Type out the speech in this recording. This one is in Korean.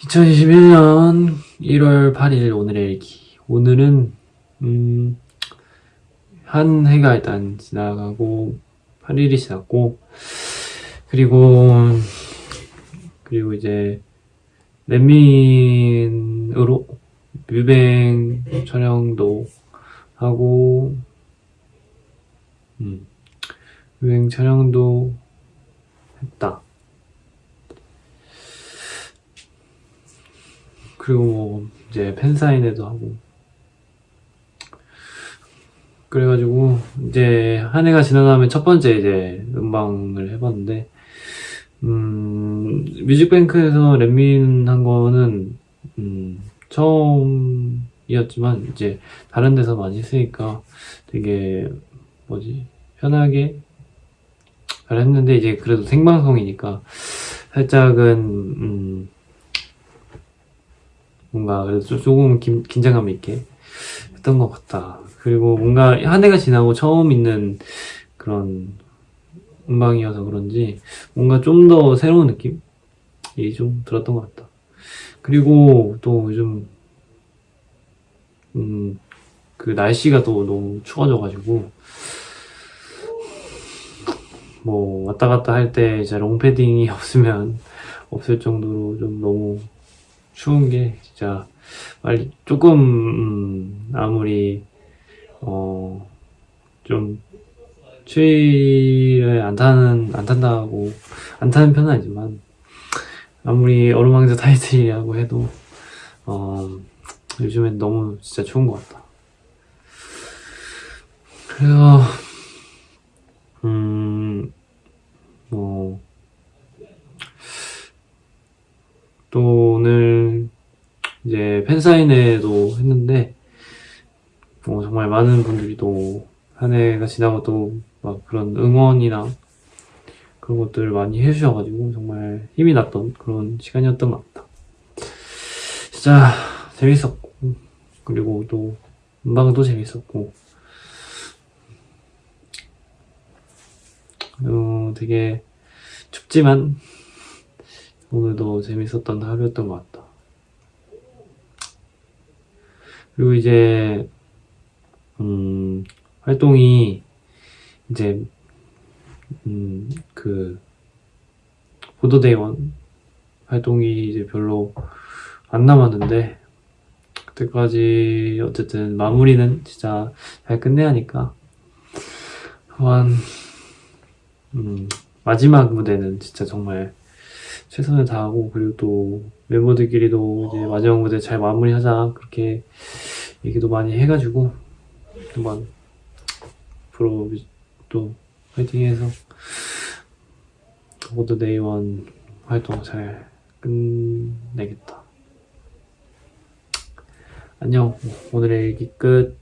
2021년 1월 8일 오늘의 일기. 오늘은, 음, 한 해가 일단 지나가고, 8일이 지났고, 그리고, 그리고 이제, 렛민으로 뮤뱅 촬영도 하고, 음, 뮤뱅 촬영도 했다. 그리고 뭐 이제 팬사인회도 하고. 그래가지고 이제 한 해가 지나가면 첫 번째 이제 음방을 해봤는데 음 뮤직뱅크에서 랩민 한 거는 음 처음이었지만 이제 다른 데서 많이 했으니까 되게 뭐지? 편하게 잘 했는데 이제 그래도 생방송이니까 살짝은 음 뭔가 그래도 좀- 조금 긴, 긴장감 있게 했던 것 같다. 그리고 뭔가 한 해가 지나고 처음 있는 그런 음방이어서 그런지 뭔가 좀 더 새로운 느낌이 좀 들었던 것 같다. 그리고 또 요즘 음, 그 날씨가 또 너무 추워져가지고 뭐 왔다 갔다 할 때 이제 롱패딩이 없으면 없을 정도로 좀 너무 추운 게 진짜 빨리 조금 음, 아무리 어 좀 추위를 안 타는 안 탄다고 안 타는 편은 아니지만 아무리 얼음왕자 타이틀이라고 해도 어 요즘엔 너무 진짜 추운 것 같다. 그래서 음뭐 또 오늘 팬사인회도 했는데 어, 정말 많은 분들이 또 한 해가 지나고 또 막 그런 응원이나 그런 것들을 많이 해주셔가지고 정말 힘이 났던 그런 시간이었던 것 같다. 진짜 재밌었고 그리고 또 음방도 재밌었고 어, 되게 춥지만 오늘도 재밌었던 하루였던 것 같다. 그리고 이제, 음, 활동이 이제, 음, 그, 보도대원 활동이 이제 별로 안 남았는데, 그때까지 어쨌든 마무리는 진짜 잘 끝내야 하니까, 한, 음, 마지막 무대는 진짜 정말 최선을 다하고 그리고 또 멤버들끼리도 이제 마지막 무대 잘 마무리하자 그렇게 얘기도 많이 해가지고 한번 앞으로 또 화이팅해서 모두 데이원 활동 잘 끝내겠다. 안녕 오늘의 일기 끝.